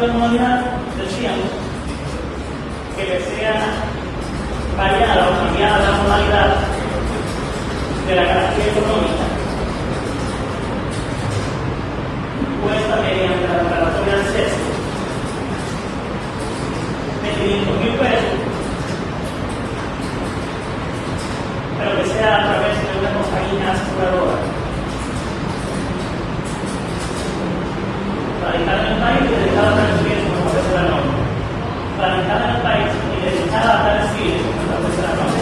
de la modalidad decíamos que le sea variada o cambiada la modalidad de la Radicada en el país y dedicada a como establece la norma.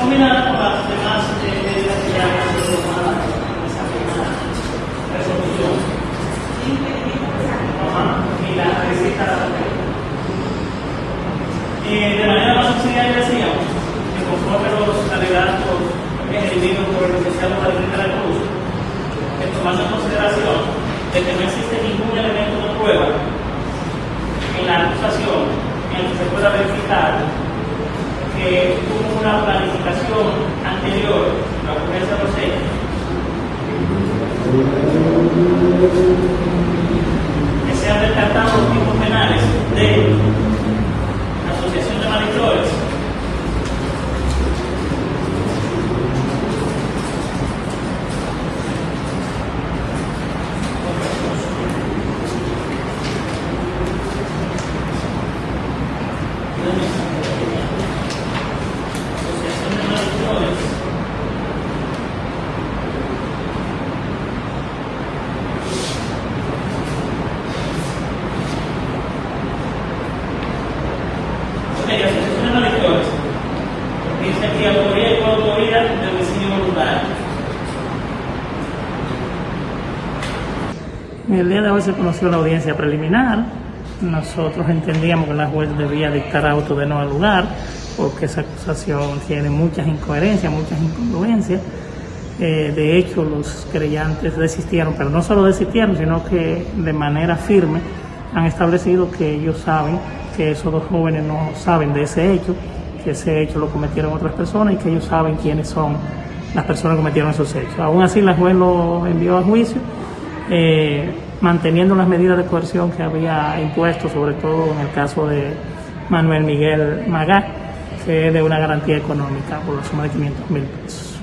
combinada con las demás eh, medidas que ya sido tomadas en esa primera resolución. Y la receta de la. Eh, de manera más subsidiaria decíamos que conforme los alegatos ejercidos por el licenciado Vladimir de la Cruz, que en consideración de que no existe ningún elemento de prueba en la acusación en el que se pueda verificar que hubo una planificación anterior a la ocurrencia de los hechos, que se han descartado los tipos penales de asociación de malhechores, asociación de malhechores, El día de hoy se conoció la audiencia preliminar. Nosotros entendíamos que la juez debía dictar auto de no al lugar, porque esa acusación tiene muchas incoherencias, muchas incongruencias. Eh, de hecho, los creyentes desistieron, pero no solo desistieron, sino que de manera firme han establecido que ellos saben que esos dos jóvenes no saben de ese hecho, que ese hecho lo cometieron otras personas y que ellos saben quiénes son las personas que cometieron esos hechos. Aún así, la juez lo envió a juicio, eh, manteniendo las medidas de coerción que había impuesto, sobre todo en el caso de Manuel Miguel Magá, que es de una garantía económica por la suma de 500 mil pesos.